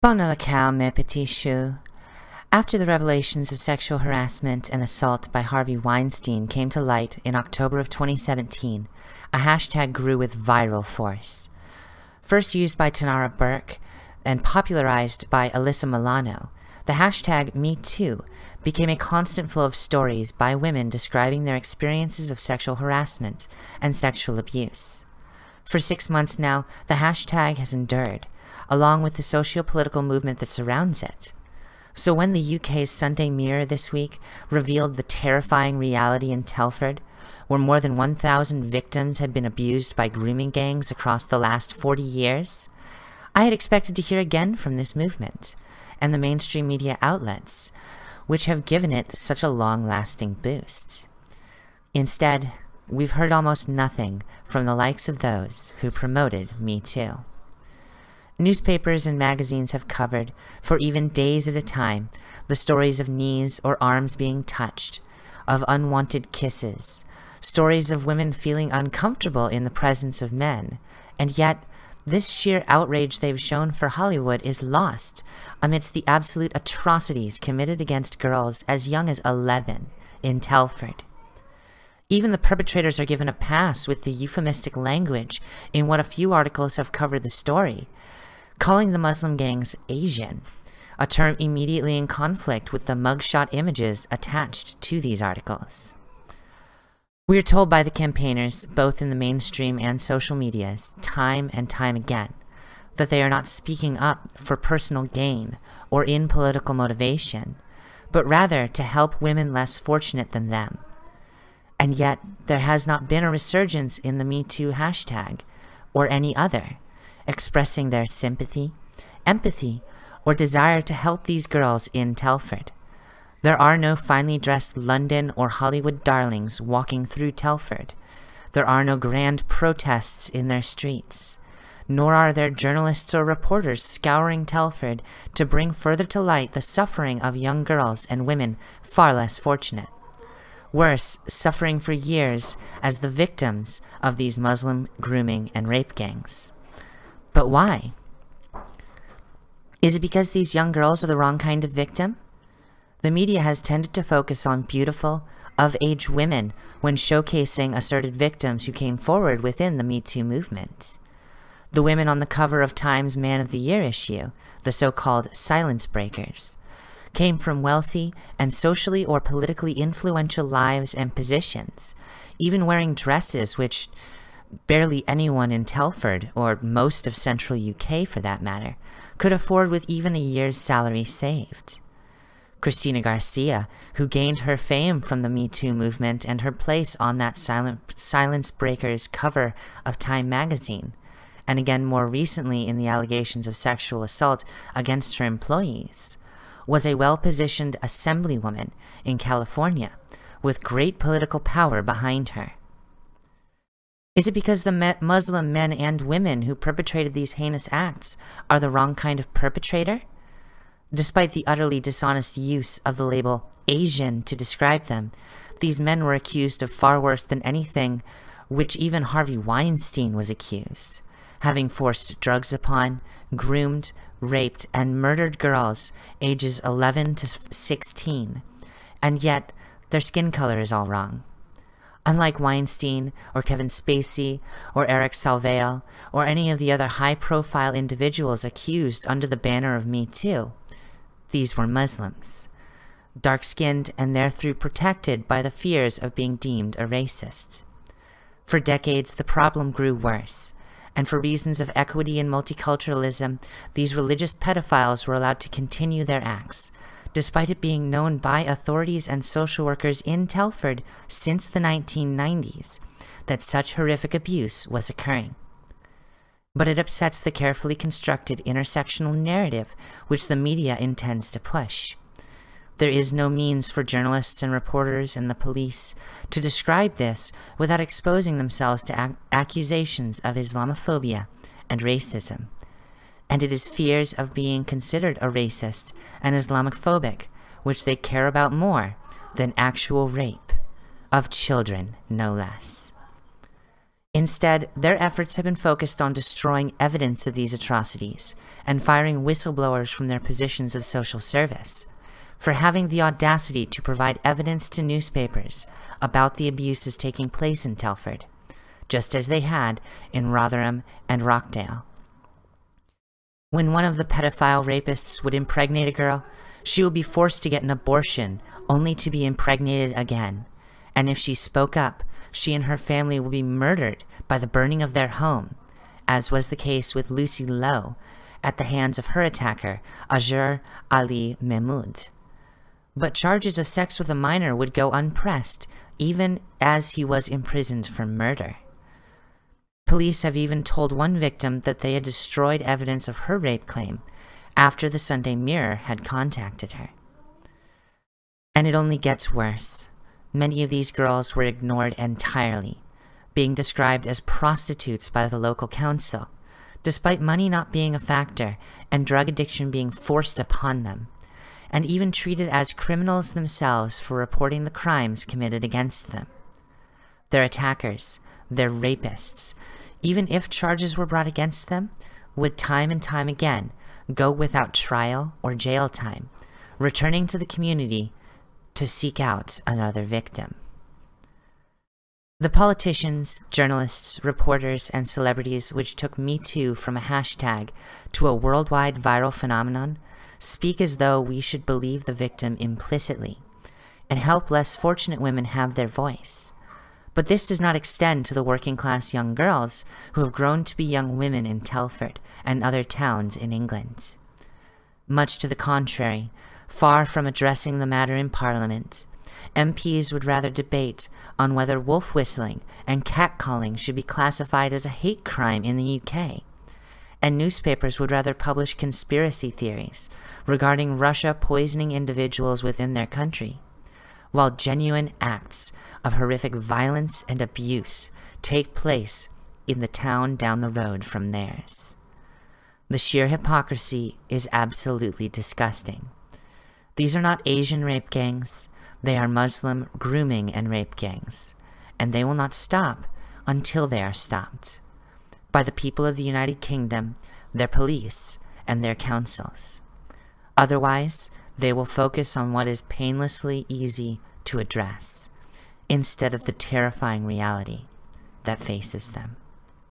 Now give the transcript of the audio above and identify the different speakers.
Speaker 1: Cow, mes petits choux. After the revelations of sexual harassment and assault by Harvey Weinstein came to light in October of 2017, a hashtag grew with viral force. First used by Tarana Burke and popularized by Alyssa Milano, the hashtag MeToo became a constant flow of stories by women describing their experiences of sexual harassment and sexual abuse. For six months now, the hashtag has endured, along with the socio-political movement that surrounds it. So when the UK's Sunday Mirror this week revealed the terrifying reality in Telford, where more than 1,000 victims had been abused by grooming gangs across the last 40 years, I had expected to hear again from this movement and the mainstream media outlets, which have given it such a long-lasting boost. Instead, we've heard almost nothing from the likes of those who promoted Me Too. Newspapers and magazines have covered, for even days at a time, the stories of knees or arms being touched, of unwanted kisses, stories of women feeling uncomfortable in the presence of men, and yet this sheer outrage they've shown for Hollywood is lost amidst the absolute atrocities committed against girls as young as 11 in Telford. Even the perpetrators are given a pass with the euphemistic language in what a few articles have covered the story, calling the Muslim gangs Asian, a term immediately in conflict with the mugshot images attached to these articles. We are told by the campaigners, both in the mainstream and social medias, time and time again, that they are not speaking up for personal gain or in political motivation, but rather to help women less fortunate than them. And yet, there has not been a resurgence in the MeToo hashtag, or any other, expressing their sympathy, empathy, or desire to help these girls in Telford. There are no finely dressed London or Hollywood darlings walking through Telford. There are no grand protests in their streets. Nor are there journalists or reporters scouring Telford to bring further to light the suffering of young girls and women far less fortunate. Worse, suffering for years as the victims of these Muslim grooming and rape gangs. But why? Is it because these young girls are the wrong kind of victim? The media has tended to focus on beautiful, of-age women when showcasing asserted victims who came forward within the Me Too movement. The women on the cover of Time's Man of the Year issue, the so-called silence breakers, came from wealthy and socially or politically influential lives and positions, even wearing dresses which barely anyone in Telford, or most of central UK for that matter, could afford with even a year's salary saved. Cristina Garcia, who gained her fame from the Me Too movement and her place on that silent, Silence Breakers cover of Time magazine, and again more recently in the allegations of sexual assault against her employees, was a well-positioned assemblywoman in California with great political power behind her. Is it because the Muslim men and women who perpetrated these heinous acts are the wrong kind of perpetrator? Despite the utterly dishonest use of the label Asian to describe them, these men were accused of far worse than anything which even Harvey Weinstein was accused, having forced drugs upon, groomed, raped, and murdered girls ages 11 to 16, and yet their skin color is all wrong. Unlike Weinstein, or Kevin Spacey, or Eric Salvail, or any of the other high-profile individuals accused under the banner of Me Too, these were Muslims, dark-skinned and therefore protected by the fears of being deemed a racist. For decades, the problem grew worse, and for reasons of equity and multiculturalism, these religious pedophiles were allowed to continue their acts, despite it being known by authorities and social workers in Telford since the 1990s that such horrific abuse was occurring. But it upsets the carefully constructed intersectional narrative which the media intends to push. There is no means for journalists and reporters and the police to describe this without exposing themselves to ac accusations of Islamophobia and racism and it is fears of being considered a racist and Islamophobic which they care about more than actual rape of children, no less. Instead, their efforts have been focused on destroying evidence of these atrocities and firing whistleblowers from their positions of social service for having the audacity to provide evidence to newspapers about the abuses taking place in Telford, just as they had in Rotherham and Rochdale. When one of the pedophile rapists would impregnate a girl, she would be forced to get an abortion only to be impregnated again. And if she spoke up, she and her family would be murdered by the burning of their home, as was the case with Lucy Lowe at the hands of her attacker, Azhar Ali Mehmood. But charges of sex with a minor would go unpressed, even as he was imprisoned for murder. Police have even told one victim that they had destroyed evidence of her rape claim after the Sunday Mirror had contacted her. And it only gets worse. Many of these girls were ignored entirely, being described as prostitutes by the local council, despite money not being a factor and drug addiction being forced upon them, and even treated as criminals themselves for reporting the crimes committed against them. Their attackers, their rapists, even if charges were brought against them, would time and time again go without trial or jail time, returning to the community to seek out another victim. The politicians, journalists, reporters, and celebrities which took Me Too from a hashtag to a worldwide viral phenomenon speak as though we should believe the victim implicitly and help less fortunate women have their voice. But this does not extend to the working class young girls who have grown to be young women in Telford and other towns in England. Much to the contrary, far from addressing the matter in Parliament, MPs would rather debate on whether wolf whistling and catcalling should be classified as a hate crime in the UK. And newspapers would rather publish conspiracy theories regarding Russia poisoning individuals within their country while genuine acts of horrific violence and abuse take place in the town down the road from theirs. The sheer hypocrisy is absolutely disgusting. These are not Asian rape gangs, they are Muslim grooming and rape gangs, and they will not stop until they are stopped by the people of the United Kingdom, their police, and their councils. Otherwise, they will focus on what is painlessly easy to address, instead of the terrifying reality that faces them.